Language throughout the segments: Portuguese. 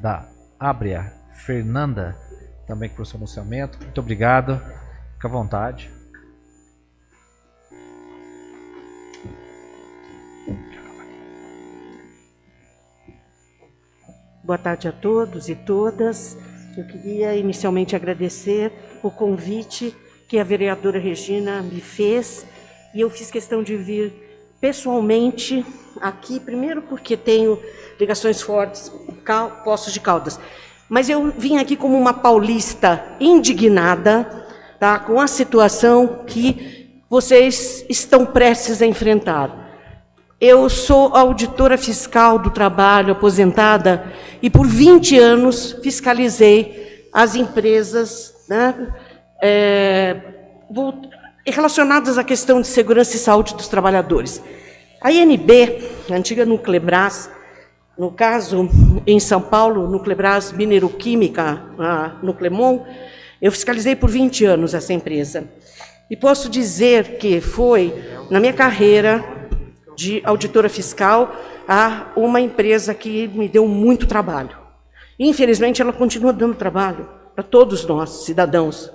da Abria, Fernanda, também com o seu anunciamento. Muito obrigado. Fique à vontade. Boa tarde a todos e todas. Eu queria inicialmente agradecer o convite que a vereadora Regina me fez e eu fiz questão de vir pessoalmente aqui, primeiro porque tenho ligações fortes, Poços de Caldas, mas eu vim aqui como uma paulista indignada tá, com a situação que vocês estão prestes a enfrentar. Eu sou auditora fiscal do trabalho, aposentada, e por 20 anos fiscalizei as empresas né, é, relacionadas à questão de segurança e saúde dos trabalhadores. A INB, a antiga Nuclebras, no caso, em São Paulo, Nuclebras Mineroquímica, a Nuclemon, eu fiscalizei por 20 anos essa empresa. E posso dizer que foi, na minha carreira de auditora fiscal, a uma empresa que me deu muito trabalho. Infelizmente, ela continua dando trabalho para todos nós, cidadãos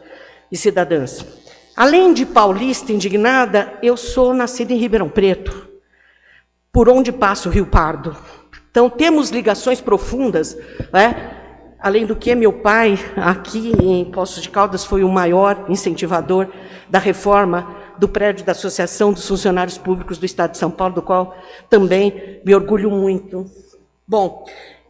e cidadãs. Além de paulista indignada, eu sou nascida em Ribeirão Preto, por onde passa o Rio Pardo. Então, temos ligações profundas, né? além do que meu pai, aqui em Poços de Caldas, foi o maior incentivador da reforma do prédio da Associação dos Funcionários Públicos do Estado de São Paulo, do qual também me orgulho muito. Bom,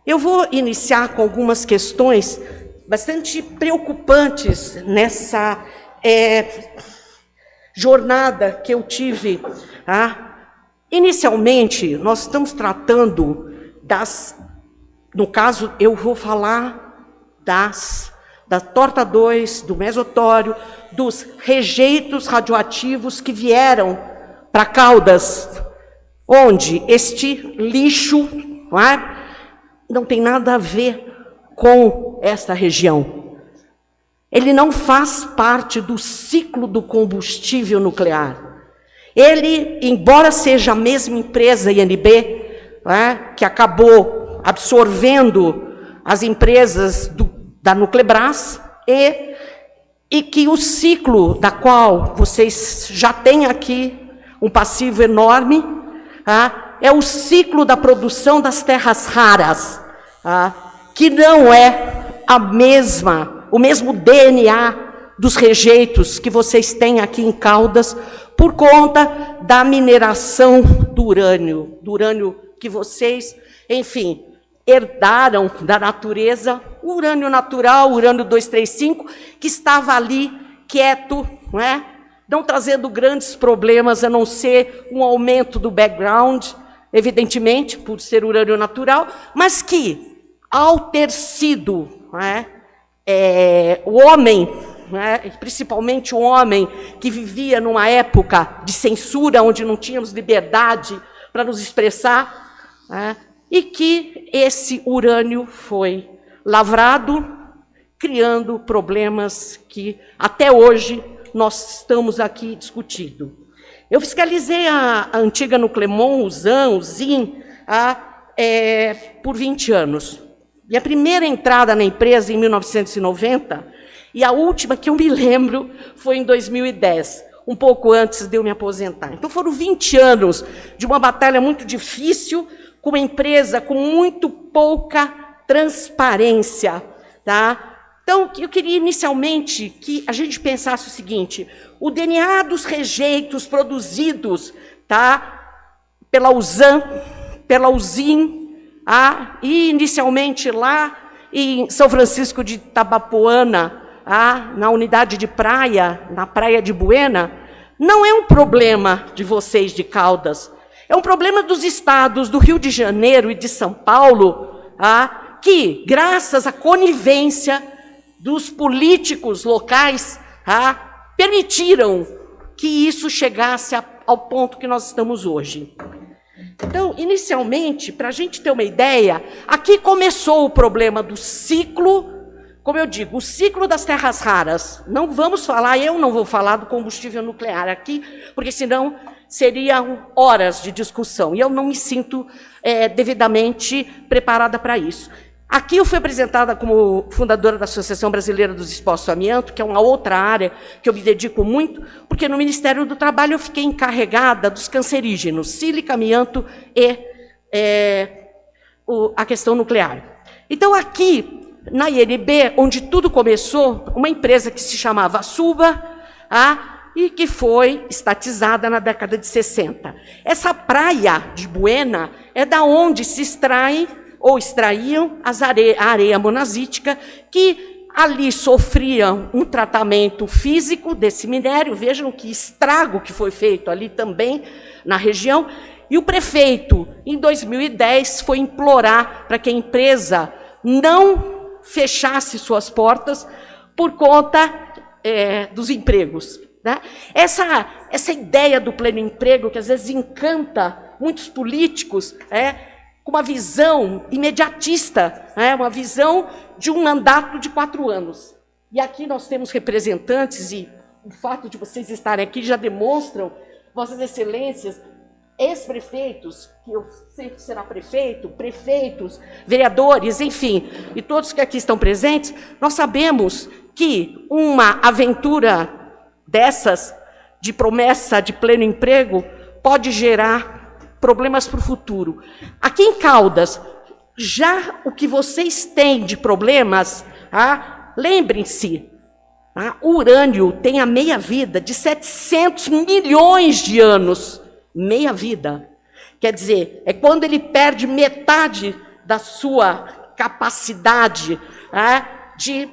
eu vou iniciar com algumas questões bastante preocupantes nessa é, jornada que eu tive. Ah, inicialmente, nós estamos tratando das, no caso, eu vou falar das, da torta 2, do mesotório, dos rejeitos radioativos que vieram para Caldas, onde este lixo não, é, não tem nada a ver com esta região. Ele não faz parte do ciclo do combustível nuclear. Ele, embora seja a mesma empresa INB, né, que acabou absorvendo as empresas do, da Nuclebras, e, e que o ciclo da qual vocês já têm aqui um passivo enorme, tá, é o ciclo da produção das terras raras, tá, que não é a mesma o mesmo DNA dos rejeitos que vocês têm aqui em Caldas, por conta da mineração do urânio, do urânio que vocês, enfim, herdaram da natureza, o urânio natural, o urânio 235, que estava ali quieto, não é? não trazendo grandes problemas, a não ser um aumento do background, evidentemente, por ser urânio natural, mas que, ao ter sido não é, é, o homem, né, principalmente o homem que vivia numa época de censura, onde não tínhamos liberdade para nos expressar, né, e que esse urânio foi lavrado, criando problemas que até hoje nós estamos aqui discutindo. Eu fiscalizei a, a antiga Nuclemon, o ZAN, o ZIN, a, é, por 20 anos. Minha primeira entrada na empresa em 1990 e a última que eu me lembro foi em 2010, um pouco antes de eu me aposentar. Então foram 20 anos de uma batalha muito difícil, com uma empresa com muito pouca transparência. Tá? Então, eu queria inicialmente que a gente pensasse o seguinte: o DNA dos rejeitos produzidos tá, pela USAN, pela USIN, ah, e inicialmente lá em São Francisco de Tabapuana, ah, na unidade de praia, na praia de Buena, não é um problema de vocês de Caldas, é um problema dos estados do Rio de Janeiro e de São Paulo, ah, que, graças à conivência dos políticos locais, ah, permitiram que isso chegasse ao ponto que nós estamos hoje. Então, inicialmente, para a gente ter uma ideia, aqui começou o problema do ciclo, como eu digo, o ciclo das terras raras. Não vamos falar, eu não vou falar do combustível nuclear aqui, porque senão seriam horas de discussão, e eu não me sinto é, devidamente preparada para isso. Aqui eu fui apresentada como fundadora da Associação Brasileira dos Expostos ao Amianto, que é uma outra área que eu me dedico muito, porque no Ministério do Trabalho eu fiquei encarregada dos cancerígenos, sílica, amianto e é, o, a questão nuclear. Então, aqui, na INB, onde tudo começou, uma empresa que se chamava Suba, a, e que foi estatizada na década de 60. Essa praia de Buena é da onde se extraem ou extraíam a areia monazítica, que ali sofriam um tratamento físico desse minério. Vejam que estrago que foi feito ali também na região. E o prefeito, em 2010, foi implorar para que a empresa não fechasse suas portas por conta é, dos empregos. Né? Essa, essa ideia do pleno emprego, que às vezes encanta muitos políticos, é, com uma visão imediatista, né? uma visão de um mandato de quatro anos. E aqui nós temos representantes, e o fato de vocês estarem aqui já demonstram, Vossas Excelências, ex-prefeitos, que eu sei que será prefeito, prefeitos, vereadores, enfim, e todos que aqui estão presentes, nós sabemos que uma aventura dessas, de promessa de pleno emprego, pode gerar problemas para o futuro. Aqui em Caldas, já o que vocês têm de problemas, ah, lembrem-se, ah, o urânio tem a meia-vida de 700 milhões de anos. Meia-vida. Quer dizer, é quando ele perde metade da sua capacidade ah, de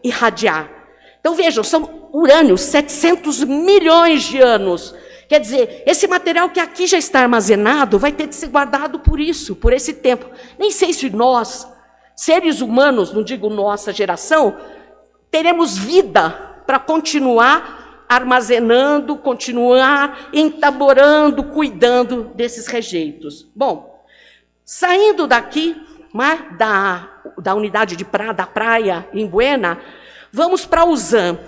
irradiar. Então vejam, são urânio, 700 milhões de anos. Quer dizer, esse material que aqui já está armazenado vai ter que ser guardado por isso, por esse tempo. Nem sei se nós, seres humanos, não digo nossa geração, teremos vida para continuar armazenando, continuar entaborando, cuidando desses rejeitos. Bom, saindo daqui, né, da, da unidade de pra, da praia em Buena, vamos para Usan.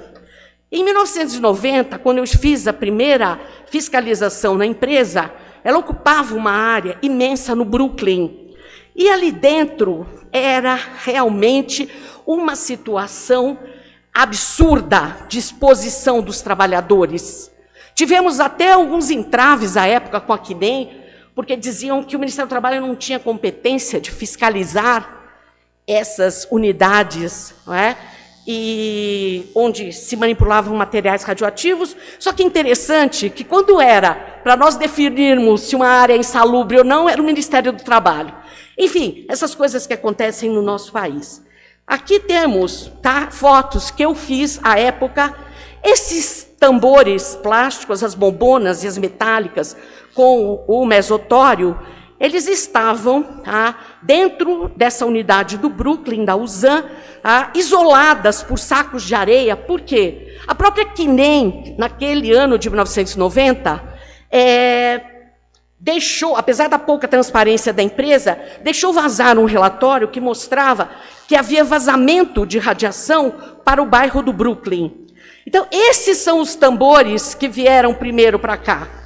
Em 1990, quando eu fiz a primeira fiscalização na empresa, ela ocupava uma área imensa no Brooklyn. E ali dentro era realmente uma situação absurda de exposição dos trabalhadores. Tivemos até alguns entraves à época com a Quinem, porque diziam que o Ministério do Trabalho não tinha competência de fiscalizar essas unidades, não é? E onde se manipulavam materiais radioativos. Só que interessante que quando era para nós definirmos se uma área é insalubre ou não, era o Ministério do Trabalho. Enfim, essas coisas que acontecem no nosso país. Aqui temos tá, fotos que eu fiz à época. Esses tambores plásticos, as bombonas e as metálicas com o mesotório, eles estavam tá, dentro dessa unidade do Brooklyn, da USAN, tá, isoladas por sacos de areia. Por quê? A própria Kinem, naquele ano de 1990, é, deixou, apesar da pouca transparência da empresa, deixou vazar um relatório que mostrava que havia vazamento de radiação para o bairro do Brooklyn. Então, esses são os tambores que vieram primeiro para cá.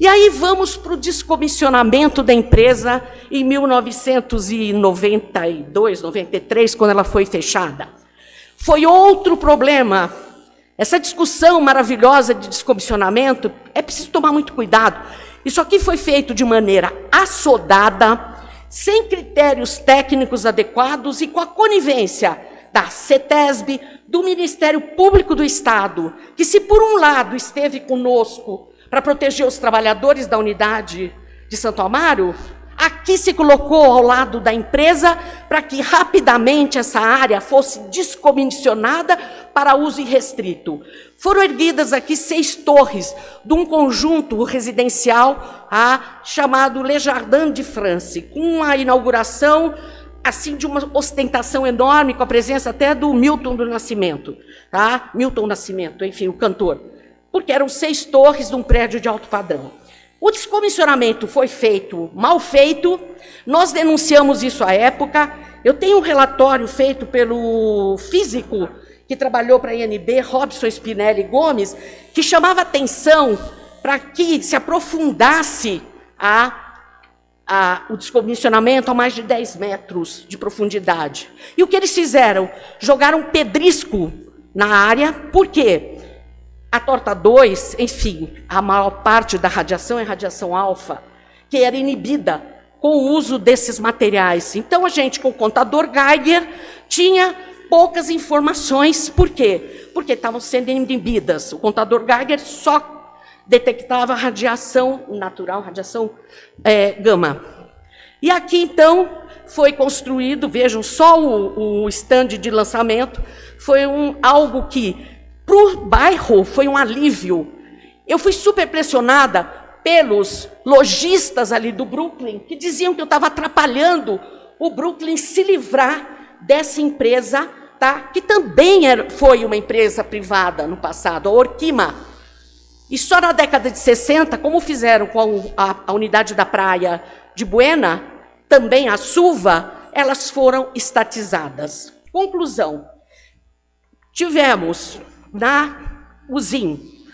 E aí vamos para o descomissionamento da empresa em 1992, 93, quando ela foi fechada. Foi outro problema. Essa discussão maravilhosa de descomissionamento, é preciso tomar muito cuidado. Isso aqui foi feito de maneira assodada, sem critérios técnicos adequados e com a conivência da CETESB, do Ministério Público do Estado, que se por um lado esteve conosco para proteger os trabalhadores da unidade de Santo Amaro, aqui se colocou ao lado da empresa para que rapidamente essa área fosse descomissionada para uso irrestrito. Foram erguidas aqui seis torres de um conjunto residencial ah, chamado Le Jardin de France, com a inauguração assim de uma ostentação enorme, com a presença até do Milton do Nascimento, tá? Milton Nascimento, enfim, o cantor porque eram seis torres de um prédio de alto padrão. O descomissionamento foi feito mal feito, nós denunciamos isso à época. Eu tenho um relatório feito pelo físico que trabalhou para a INB, Robson Spinelli Gomes, que chamava atenção para que se aprofundasse a, a, o descomissionamento a mais de 10 metros de profundidade. E o que eles fizeram? Jogaram pedrisco na área, por quê? A torta 2, enfim, a maior parte da radiação é radiação alfa, que era inibida com o uso desses materiais. Então, a gente, com o contador Geiger, tinha poucas informações. Por quê? Porque estavam sendo inibidas. O contador Geiger só detectava radiação natural, radiação é, gama. E aqui, então, foi construído, vejam, só o, o stand de lançamento, foi um, algo que, para o bairro, foi um alívio. Eu fui super pressionada pelos lojistas ali do Brooklyn, que diziam que eu estava atrapalhando o Brooklyn se livrar dessa empresa, tá? que também era, foi uma empresa privada no passado, a Orquima, e só na década de 60, como fizeram com a, a unidade da praia de Buena, também a Suva, elas foram estatizadas. Conclusão: tivemos na UZIM.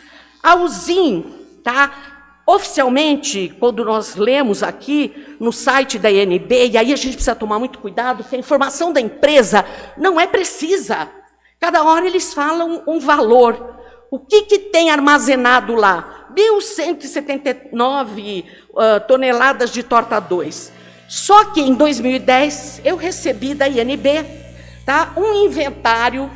A UZIM, tá? Oficialmente, quando nós lemos aqui no site da INB, e aí a gente precisa tomar muito cuidado, que a informação da empresa não é precisa. Cada hora eles falam um valor. O que, que tem armazenado lá? 1.179 uh, toneladas de torta 2. Só que em 2010 eu recebi da INB tá, um inventário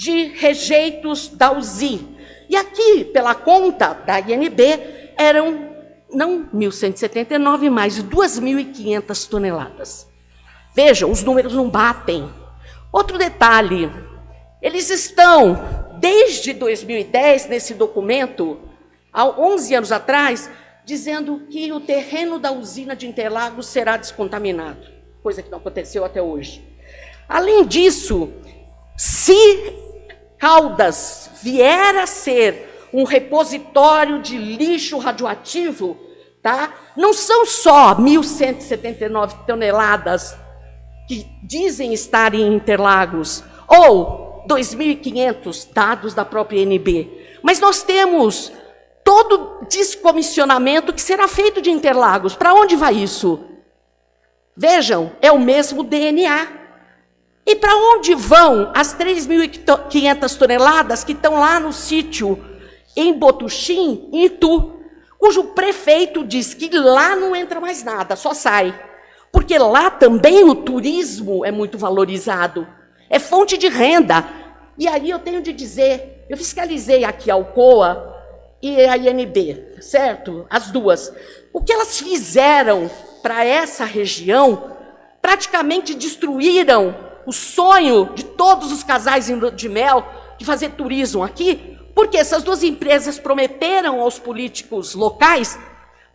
de rejeitos da UZI. E aqui, pela conta da INB, eram não 1.179, mas 2.500 toneladas. Vejam, os números não batem. Outro detalhe, eles estão desde 2010, nesse documento, há 11 anos atrás, dizendo que o terreno da usina de Interlagos será descontaminado, coisa que não aconteceu até hoje. Além disso, se Caldas vier a ser um repositório de lixo radioativo, tá? não são só 1.179 toneladas que dizem estar em Interlagos, ou 2.500 dados da própria NB. Mas nós temos todo descomissionamento que será feito de Interlagos. Para onde vai isso? Vejam, é o mesmo DNA. E para onde vão as 3.500 toneladas que estão lá no sítio em Botuxim, em Itu, cujo prefeito diz que lá não entra mais nada, só sai. Porque lá também o turismo é muito valorizado. É fonte de renda. E aí eu tenho de dizer, eu fiscalizei aqui a Alcoa e a INB, certo? As duas. O que elas fizeram para essa região, praticamente destruíram o sonho de todos os casais de mel de fazer turismo aqui, porque essas duas empresas prometeram aos políticos locais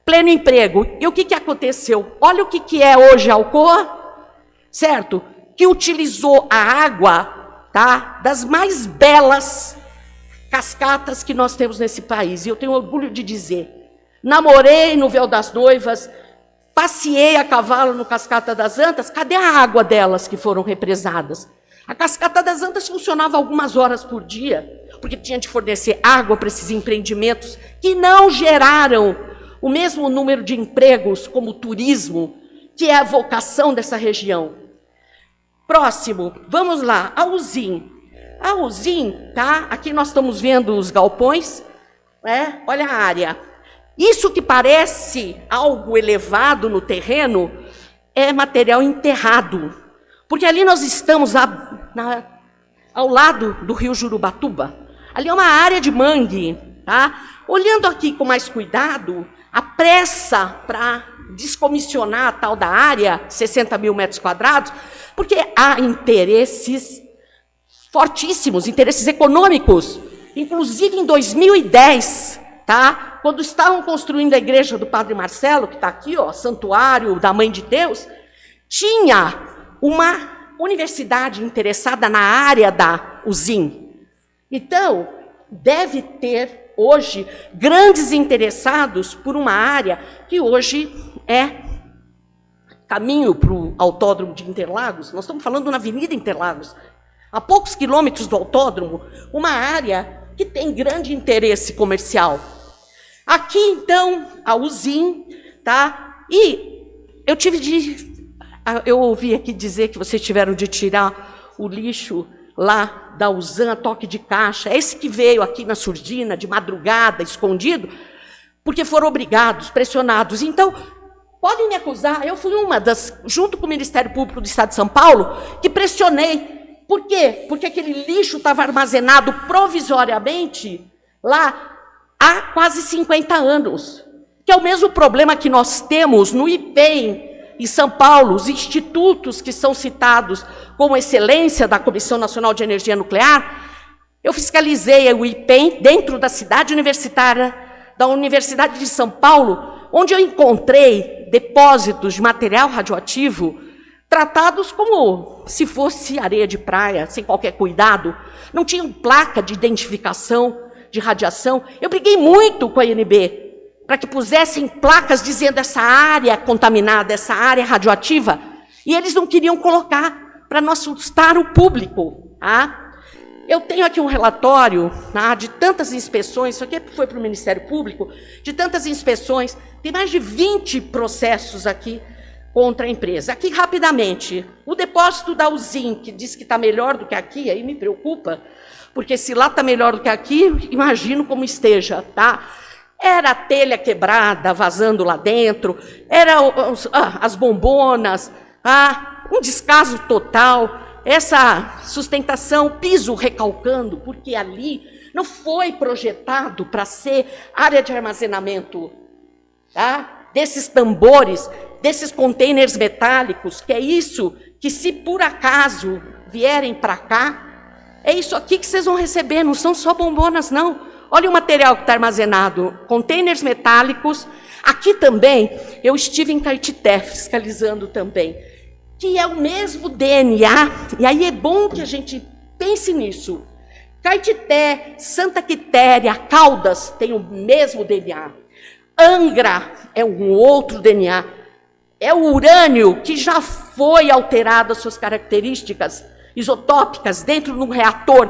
pleno emprego. E o que, que aconteceu? Olha o que, que é hoje a Alcoa, certo? Que utilizou a água tá? das mais belas cascatas que nós temos nesse país. E eu tenho orgulho de dizer: namorei no véu das noivas, passeei a cavalo no Cascata das Antas, cadê a água delas que foram represadas? A Cascata das Antas funcionava algumas horas por dia, porque tinha de fornecer água para esses empreendimentos que não geraram o mesmo número de empregos como o turismo, que é a vocação dessa região. Próximo, vamos lá, a Uzin. A Uzin, tá? Aqui nós estamos vendo os galpões, né? Olha a área. Isso que parece algo elevado no terreno é material enterrado. Porque ali nós estamos a, na, ao lado do rio Jurubatuba. Ali é uma área de mangue, tá? Olhando aqui com mais cuidado, a pressa para descomissionar a tal da área, 60 mil metros quadrados, porque há interesses fortíssimos, interesses econômicos. Inclusive em 2010, tá? quando estavam construindo a igreja do Padre Marcelo, que está aqui, ó, santuário da Mãe de Deus, tinha uma universidade interessada na área da UZIM. Então, deve ter hoje grandes interessados por uma área que hoje é caminho para o autódromo de Interlagos, nós estamos falando na Avenida Interlagos, a poucos quilômetros do autódromo, uma área que tem grande interesse comercial. Aqui, então, a Uzin, tá? E eu tive de. Eu ouvi aqui dizer que vocês tiveram de tirar o lixo lá da Usan, toque de caixa, esse que veio aqui na surdina, de madrugada, escondido, porque foram obrigados, pressionados. Então, podem me acusar, eu fui uma das, junto com o Ministério Público do Estado de São Paulo, que pressionei. Por quê? Porque aquele lixo estava armazenado provisoriamente lá há quase 50 anos. Que é o mesmo problema que nós temos no IPEM, em São Paulo, os institutos que são citados como excelência da Comissão Nacional de Energia Nuclear, eu fiscalizei o IPEM dentro da cidade universitária da Universidade de São Paulo, onde eu encontrei depósitos de material radioativo tratados como se fosse areia de praia, sem qualquer cuidado. Não tinham placa de identificação de radiação. Eu briguei muito com a INB para que pusessem placas dizendo essa área contaminada, essa área radioativa, e eles não queriam colocar para não assustar o público. Tá? Eu tenho aqui um relatório tá, de tantas inspeções, isso aqui foi para o Ministério Público, de tantas inspeções, tem mais de 20 processos aqui contra a empresa. Aqui, rapidamente, o depósito da Uzin, que diz que está melhor do que aqui, aí me preocupa, porque se lá está melhor do que aqui, imagino como esteja, tá? Era a telha quebrada, vazando lá dentro, era os, ah, as bombonas, ah, um descaso total, essa sustentação, piso recalcando, porque ali não foi projetado para ser área de armazenamento tá? desses tambores, desses containers metálicos, que é isso que, se por acaso vierem para cá, é isso aqui que vocês vão receber, não são só bombonas, não. Olha o material que está armazenado: containers metálicos. Aqui também, eu estive em Caetité fiscalizando também, que é o mesmo DNA, e aí é bom que a gente pense nisso. Caetité, Santa Quitéria, Caldas têm o mesmo DNA. Angra é um outro DNA. É o urânio que já foi alterado as suas características isotópicas dentro de um reator.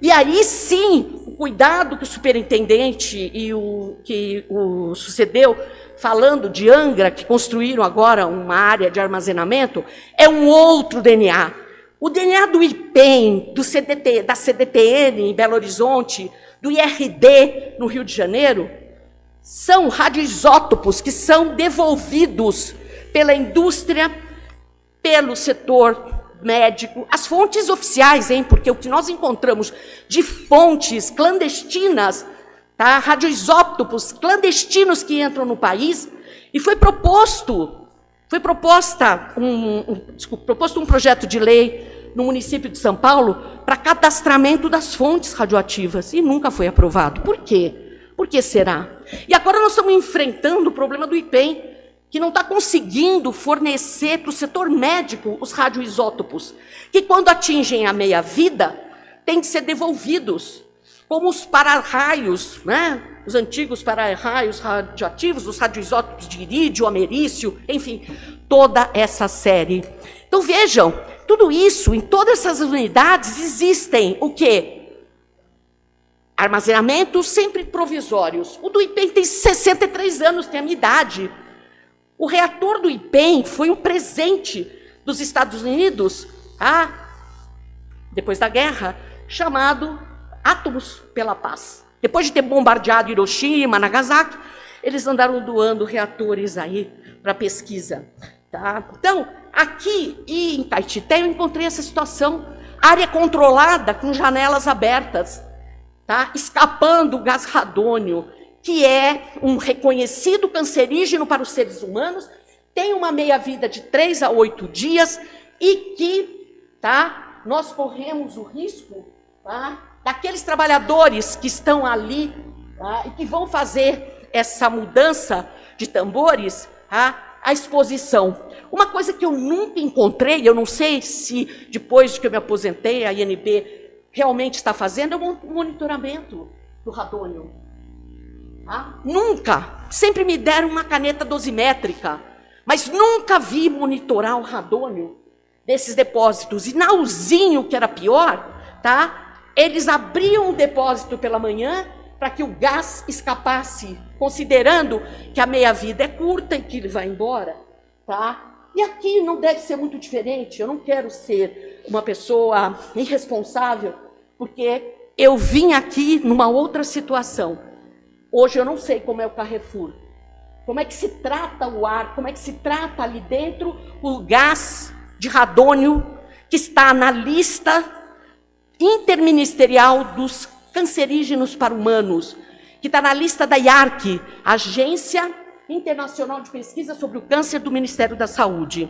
E aí sim, cuidado que o superintendente e o que o sucedeu, falando de Angra, que construíram agora uma área de armazenamento, é um outro DNA. O DNA do IPEM, do CDT, da CDTN em Belo Horizonte, do IRD no Rio de Janeiro, são radioisótopos que são devolvidos pela indústria, pelo setor médico, as fontes oficiais, hein? Porque o que nós encontramos de fontes clandestinas, tá? radioisótopos clandestinos que entram no país, e foi proposto, foi proposta um, um, desculpa, proposto um projeto de lei no município de São Paulo para cadastramento das fontes radioativas e nunca foi aprovado. Por quê? Por que será? E agora nós estamos enfrentando o problema do IPEM, que não está conseguindo fornecer para o setor médico os radioisótopos, que quando atingem a meia-vida, têm de ser devolvidos, como os para-raios, né? os antigos para-raios radioativos, os radioisótopos de irídio, americício, enfim, toda essa série. Então vejam, tudo isso, em todas essas unidades existem o quê? Armazenamentos sempre provisórios. O do IPEM tem 63 anos, tem a minha idade. O reator do IPEM foi um presente dos Estados Unidos, ah, depois da guerra, chamado Átomos pela Paz. Depois de ter bombardeado Hiroshima, Nagasaki, eles andaram doando reatores aí para pesquisa. Tá? Então, aqui e em Caetité eu encontrei essa situação, área controlada com janelas abertas, tá? escapando o gás radônio, que é um reconhecido cancerígeno para os seres humanos, tem uma meia-vida de 3 a 8 dias e que tá, nós corremos o risco tá, daqueles trabalhadores que estão ali tá, e que vão fazer essa mudança de tambores, tá, a exposição. Uma coisa que eu nunca encontrei, eu não sei se depois de que eu me aposentei, a INB realmente está fazendo, é o monitoramento do radônio. Tá? Nunca. Sempre me deram uma caneta dosimétrica, mas nunca vi monitorar o radônio desses depósitos. E na usinho, que era pior, tá? eles abriam o depósito pela manhã para que o gás escapasse, considerando que a meia-vida é curta e que ele vai embora. tá? E aqui não deve ser muito diferente. Eu não quero ser uma pessoa irresponsável, porque eu vim aqui numa outra situação. Hoje eu não sei como é o Carrefour. Como é que se trata o ar, como é que se trata ali dentro o gás de radônio que está na lista interministerial dos cancerígenos para humanos, que está na lista da IARC, Agência Internacional de Pesquisa sobre o Câncer do Ministério da Saúde.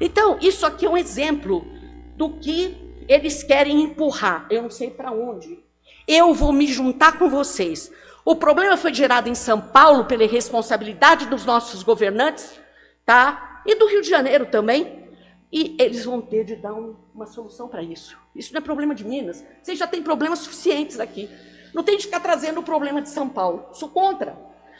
Então, isso aqui é um exemplo do que eles querem empurrar. Eu não sei para onde. Eu vou me juntar com vocês. O problema foi gerado em São Paulo pela irresponsabilidade dos nossos governantes, tá? E do Rio de Janeiro também. E eles vão ter de dar um, uma solução para isso. Isso não é problema de Minas. Vocês já têm problemas suficientes aqui. Não tem de ficar trazendo o problema de São Paulo. Sou contra.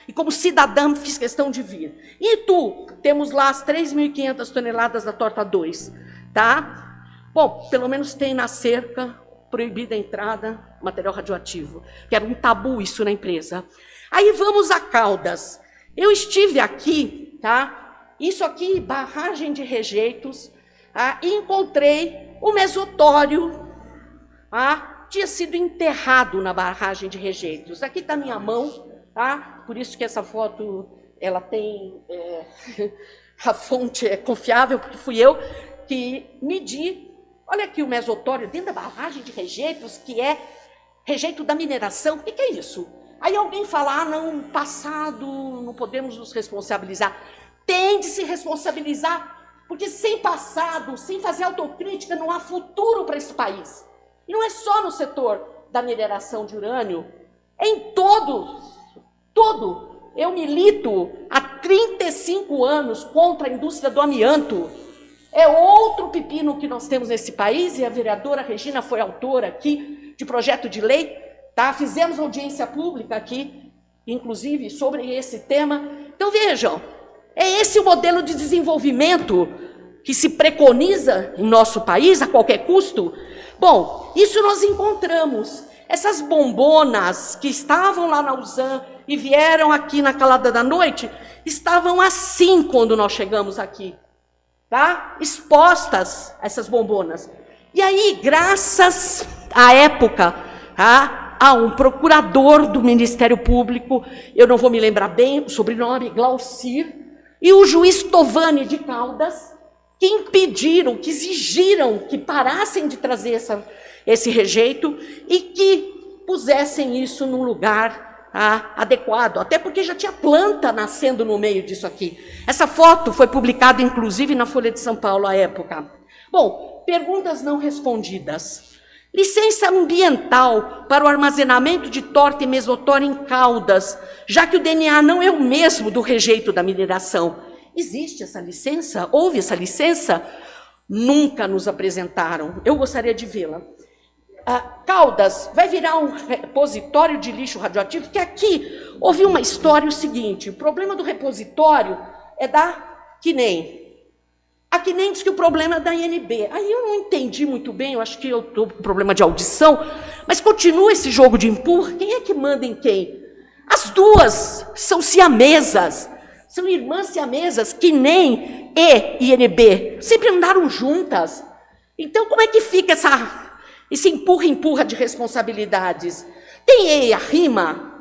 E como cidadã fiz questão de vir. E tu, temos lá as 3.500 toneladas da torta 2, tá? Bom, pelo menos tem na cerca proibida a entrada material radioativo, que era um tabu isso na empresa. Aí vamos a Caldas. Eu estive aqui, tá? Isso aqui, barragem de rejeitos, ah, e encontrei o mesotório, ah, tinha sido enterrado na barragem de rejeitos. Aqui está minha mão, tá? Por isso que essa foto ela tem é, a fonte é confiável, porque fui eu que medi. Olha aqui o mesotório dentro da barragem de rejeitos, que é rejeito da mineração. O que, que é isso? Aí alguém fala, ah, não, passado, não podemos nos responsabilizar. Tem de se responsabilizar porque sem passado, sem fazer autocrítica, não há futuro para esse país. E não é só no setor da mineração de urânio, é em todo, todo. Eu milito há 35 anos contra a indústria do amianto. É outro pepino que nós temos nesse país, e a vereadora Regina foi autora aqui de projeto de lei, tá? Fizemos audiência pública aqui, inclusive, sobre esse tema. Então, vejam, é esse o modelo de desenvolvimento que se preconiza em nosso país a qualquer custo? Bom, isso nós encontramos. Essas bombonas que estavam lá na USAM e vieram aqui na calada da noite, estavam assim quando nós chegamos aqui, tá? Expostas essas bombonas. E aí, graças à época, tá? a um procurador do Ministério Público, eu não vou me lembrar bem o sobrenome, Glaucir, e o juiz Tovani de Caldas, que impediram, que exigiram que parassem de trazer essa, esse rejeito e que pusessem isso num lugar ah, adequado, até porque já tinha planta nascendo no meio disso aqui. Essa foto foi publicada, inclusive, na Folha de São Paulo à época. Bom, perguntas não respondidas. Licença ambiental para o armazenamento de torta e mesotória em Caldas, já que o DNA não é o mesmo do rejeito da mineração. Existe essa licença? Houve essa licença? Nunca nos apresentaram. Eu gostaria de vê-la. Ah, Caldas vai virar um repositório de lixo radioativo, que aqui houve uma história o seguinte, o problema do repositório é da que nem a que nem diz que o problema é da INB. Aí eu não entendi muito bem, eu acho que eu estou com problema de audição, mas continua esse jogo de empurra. Quem é que manda em quem? As duas são siamesas, são irmãs siamesas, que nem E e INB, sempre andaram juntas. Então, como é que fica essa, esse empurra-empurra de responsabilidades? Tem E a rima.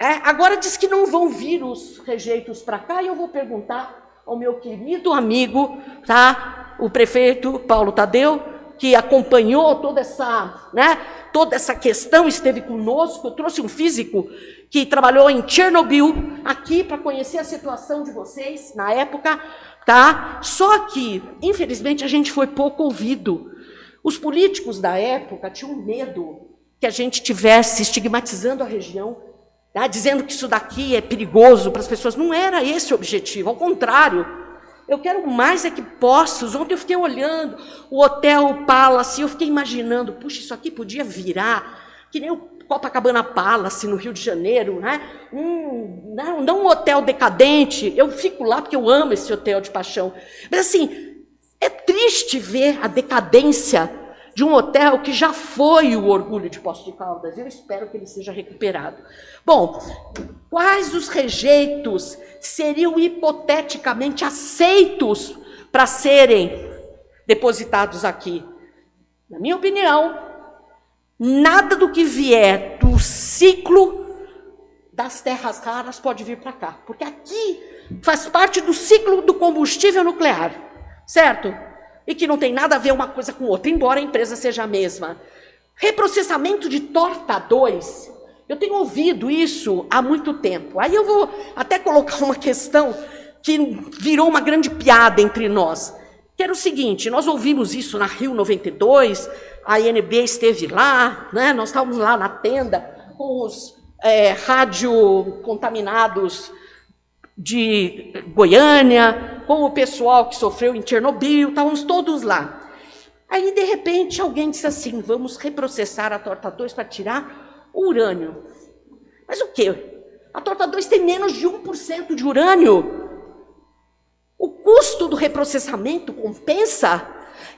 É, agora diz que não vão vir os rejeitos para cá, e eu vou perguntar ao meu querido amigo, tá? O prefeito Paulo Tadeu, que acompanhou toda essa, né, toda essa questão, esteve conosco, trouxe um físico que trabalhou em Chernobyl aqui para conhecer a situação de vocês na época, tá? Só que, infelizmente, a gente foi pouco ouvido. Os políticos da época tinham medo que a gente tivesse estigmatizando a região ah, dizendo que isso daqui é perigoso para as pessoas. Não era esse o objetivo, ao contrário. Eu quero mais é que poços. Ontem eu fiquei olhando o Hotel Palace, eu fiquei imaginando, puxa, isso aqui podia virar, que nem o Copacabana Palace, no Rio de Janeiro, né? Um, não, não um hotel decadente. Eu fico lá porque eu amo esse hotel de paixão. Mas assim, é triste ver a decadência de um hotel que já foi o orgulho de Poços de Caldas. Eu espero que ele seja recuperado. Bom, quais os rejeitos seriam hipoteticamente aceitos para serem depositados aqui? Na minha opinião, nada do que vier do ciclo das terras raras pode vir para cá, porque aqui faz parte do ciclo do combustível nuclear, certo? e que não tem nada a ver uma coisa com outra, embora a empresa seja a mesma. Reprocessamento de torta 2. Eu tenho ouvido isso há muito tempo. Aí eu vou até colocar uma questão que virou uma grande piada entre nós. Que era o seguinte, nós ouvimos isso na Rio 92, a INB esteve lá, né? nós estávamos lá na tenda com os é, rádio contaminados de Goiânia, com o pessoal que sofreu em Chernobyl, estávamos todos lá. Aí, de repente, alguém disse assim: vamos reprocessar a torta 2 para tirar o urânio. Mas o quê? A torta 2 tem menos de 1% de urânio. O custo do reprocessamento compensa?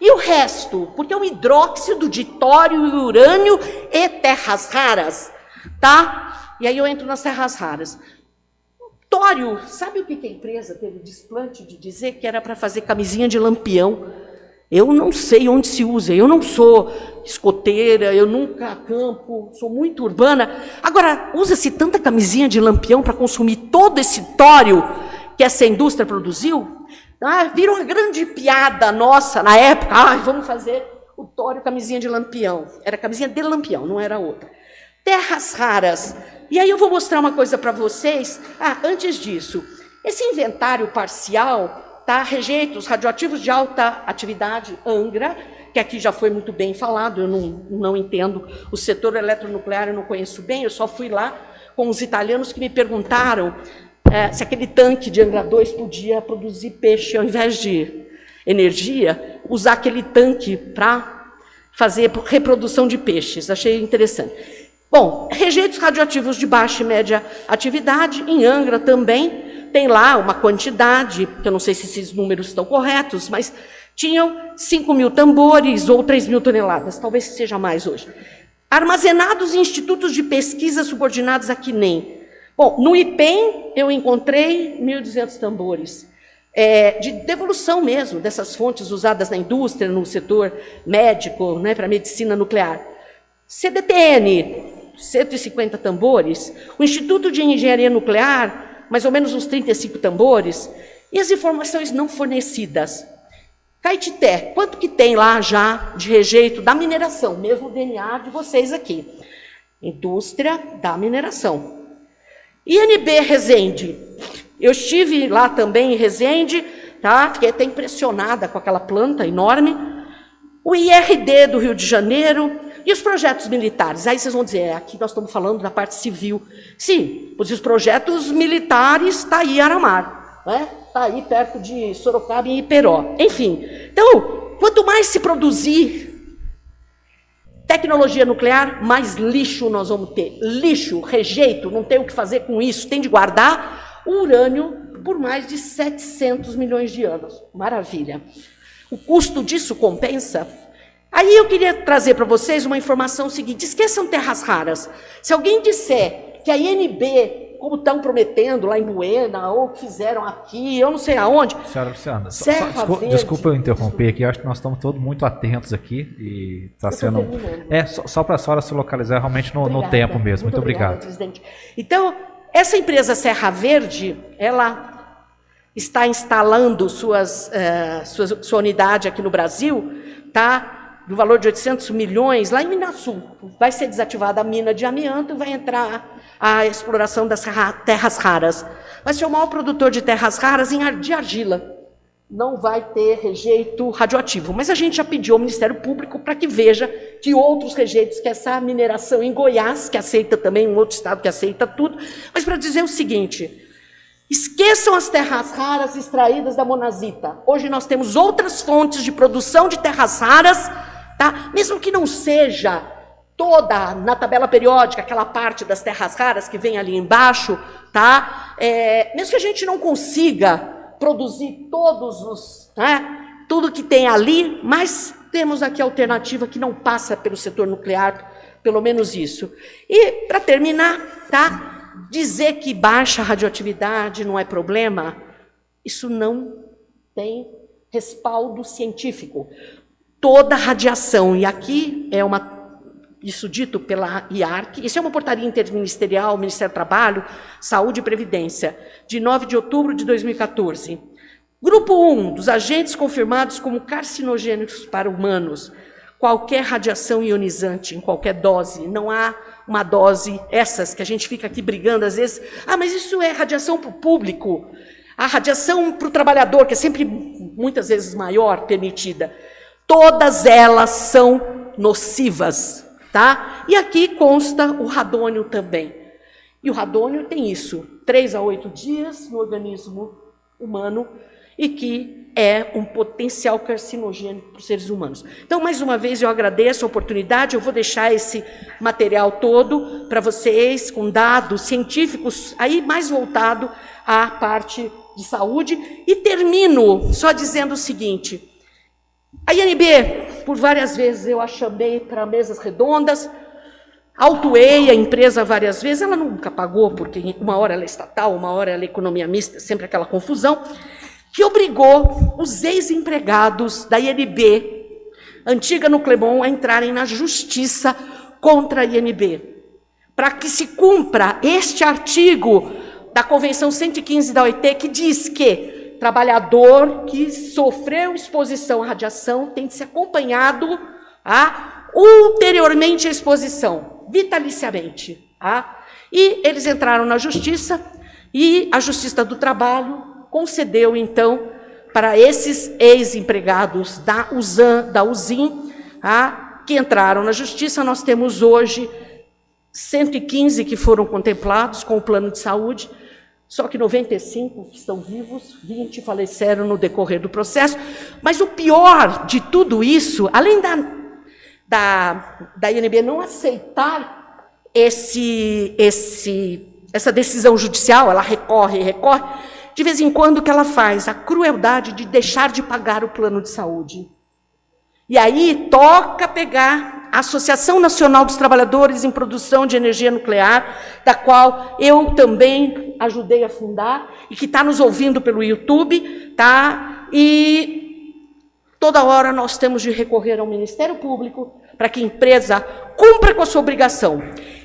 E o resto? Porque é um hidróxido de tório e urânio e terras raras, tá? E aí eu entro nas terras raras. Tório, sabe o que a empresa teve desplante de dizer que era para fazer camisinha de lampião? Eu não sei onde se usa, eu não sou escoteira, eu nunca acampo, sou muito urbana. Agora, usa-se tanta camisinha de lampião para consumir todo esse tório que essa indústria produziu? Ah, viram uma grande piada nossa na época. Ah, vamos fazer o tório camisinha de lampião. Era camisinha de lampião, não era outra. Terras raras. E aí eu vou mostrar uma coisa para vocês. Ah, antes disso, esse inventário parcial, tá? Rejeitos radioativos de alta atividade, Angra, que aqui já foi muito bem falado, eu não, não entendo o setor eletronuclear, eu não conheço bem, eu só fui lá com os italianos que me perguntaram é, se aquele tanque de Angra 2 podia produzir peixe ao invés de energia, usar aquele tanque para fazer reprodução de peixes. Achei interessante. Bom, rejeitos radioativos de baixa e média atividade, em Angra também, tem lá uma quantidade, que eu não sei se esses números estão corretos, mas tinham 5 mil tambores ou 3 mil toneladas, talvez seja mais hoje. Armazenados em institutos de pesquisa subordinados a nem. Bom, no IPEM eu encontrei 1.200 tambores. É, de devolução mesmo dessas fontes usadas na indústria, no setor médico, né, para medicina nuclear. CDTN, 150 tambores, o Instituto de Engenharia Nuclear, mais ou menos uns 35 tambores, e as informações não fornecidas. Caetité, quanto que tem lá já de rejeito da mineração, mesmo o DNA de vocês aqui? Indústria da mineração. INB Resende, eu estive lá também em Resende, tá? fiquei até impressionada com aquela planta enorme. O IRD do Rio de Janeiro, e os projetos militares? Aí vocês vão dizer, é, aqui nós estamos falando da parte civil. Sim, os projetos militares está aí Aramar, né? está aí perto de Sorocaba e Iperó. Enfim, então, quanto mais se produzir tecnologia nuclear, mais lixo nós vamos ter. Lixo, rejeito, não tem o que fazer com isso, tem de guardar o urânio por mais de 700 milhões de anos. Maravilha. O custo disso compensa? Aí eu queria trazer para vocês uma informação seguinte: esqueçam terras raras. Se alguém disser que a INB, como estão prometendo lá em Buena, ou fizeram aqui, eu não sei aonde. Senhora Luciana, só, só, desculpa, desculpa, eu interromper aqui, acho que nós estamos todos muito atentos aqui e está sendo. É, só, só para a senhora se localizar realmente no, no tempo mesmo. Muito, muito obrigado. Presidente. Então, essa empresa Serra Verde, ela está instalando suas, uh, sua, sua unidade aqui no Brasil, tá? Do valor de 800 milhões, lá em Minasul. Vai ser desativada a mina de amianto e vai entrar a exploração das terras raras. Vai ser o maior produtor de terras raras de argila. Não vai ter rejeito radioativo. Mas a gente já pediu ao Ministério Público para que veja que outros rejeitos, que essa mineração em Goiás, que aceita também, um outro estado que aceita tudo, mas para dizer o seguinte, Esqueçam as terras raras extraídas da monazita. Hoje nós temos outras fontes de produção de terras raras tá? Mesmo que não seja toda na tabela periódica, aquela parte das terras raras que vem ali embaixo, tá? É, mesmo que a gente não consiga produzir todos os, né, tudo que tem ali, mas temos aqui a alternativa que não passa pelo setor nuclear, pelo menos isso. E, para terminar, tá? dizer que baixa radioatividade não é problema, isso não tem respaldo científico. Toda radiação, e aqui é uma isso dito pela IARC, isso é uma portaria interministerial, Ministério do Trabalho, Saúde e Previdência, de 9 de outubro de 2014. Grupo 1, dos agentes confirmados como carcinogênicos para humanos, qualquer radiação ionizante em qualquer dose, não há uma dose, essas que a gente fica aqui brigando às vezes, ah, mas isso é radiação para o público, a radiação para o trabalhador, que é sempre muitas vezes maior, permitida. Todas elas são nocivas, tá? E aqui consta o radônio também. E o radônio tem isso, três a oito dias no organismo humano, e que é um potencial carcinogênico para os seres humanos. Então, mais uma vez, eu agradeço a oportunidade, eu vou deixar esse material todo para vocês, com dados científicos, aí mais voltado à parte de saúde, e termino só dizendo o seguinte, a INB, por várias vezes eu a chamei para mesas redondas, autuei a empresa várias vezes, ela nunca pagou, porque uma hora ela é estatal, uma hora ela é economia mista, sempre aquela confusão, que obrigou os ex-empregados da INB, antiga no Clemon, a entrarem na justiça contra a INB, para que se cumpra este artigo da Convenção 115 da OIT, que diz que trabalhador que sofreu exposição à radiação tem que ser acompanhado ah, ulteriormente à exposição, vitaliciamente. Ah, e eles entraram na justiça, e a Justiça do Trabalho concedeu, então, para esses ex-empregados da USAN, da USIM, a, que entraram na justiça, nós temos hoje 115 que foram contemplados com o plano de saúde, só que 95 estão vivos, 20 faleceram no decorrer do processo. Mas o pior de tudo isso, além da, da, da INB não aceitar esse, esse, essa decisão judicial, ela recorre e recorre, de vez em quando, o que ela faz? A crueldade de deixar de pagar o plano de saúde. E aí toca pegar Associação Nacional dos Trabalhadores em Produção de Energia Nuclear, da qual eu também ajudei a fundar, e que está nos ouvindo pelo YouTube, tá? E toda hora nós temos de recorrer ao Ministério Público para que a empresa cumpra com a sua obrigação.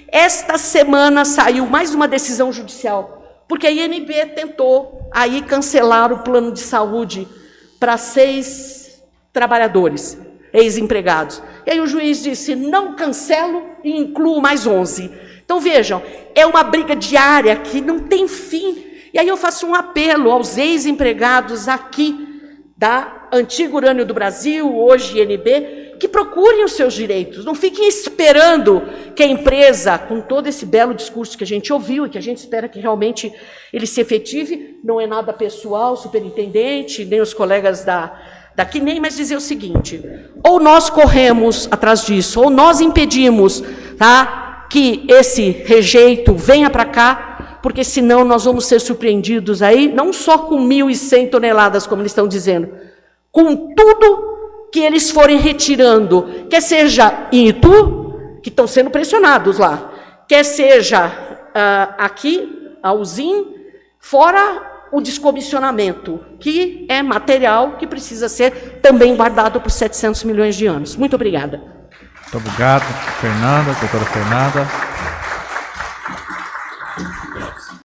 Esta semana saiu mais uma decisão judicial porque a INB tentou aí cancelar o plano de saúde para seis trabalhadores, ex-empregados. E aí o juiz disse, não cancelo e incluo mais 11. Então vejam, é uma briga diária que não tem fim. E aí eu faço um apelo aos ex-empregados aqui da Antigo Urânio do Brasil, hoje INB, que procurem os seus direitos, não fiquem esperando que a empresa, com todo esse belo discurso que a gente ouviu e que a gente espera que realmente ele se efetive, não é nada pessoal, superintendente, nem os colegas da, daqui, nem, mas dizer o seguinte, ou nós corremos atrás disso, ou nós impedimos tá, que esse rejeito venha para cá, porque senão nós vamos ser surpreendidos aí, não só com 1.100 toneladas, como eles estão dizendo, com tudo que eles forem retirando, quer seja em Itu, que estão sendo pressionados lá, quer seja uh, aqui, a USIM, fora o descomissionamento, que é material que precisa ser também guardado por 700 milhões de anos. Muito obrigada. Muito obrigado, Fernanda, doutora Fernanda.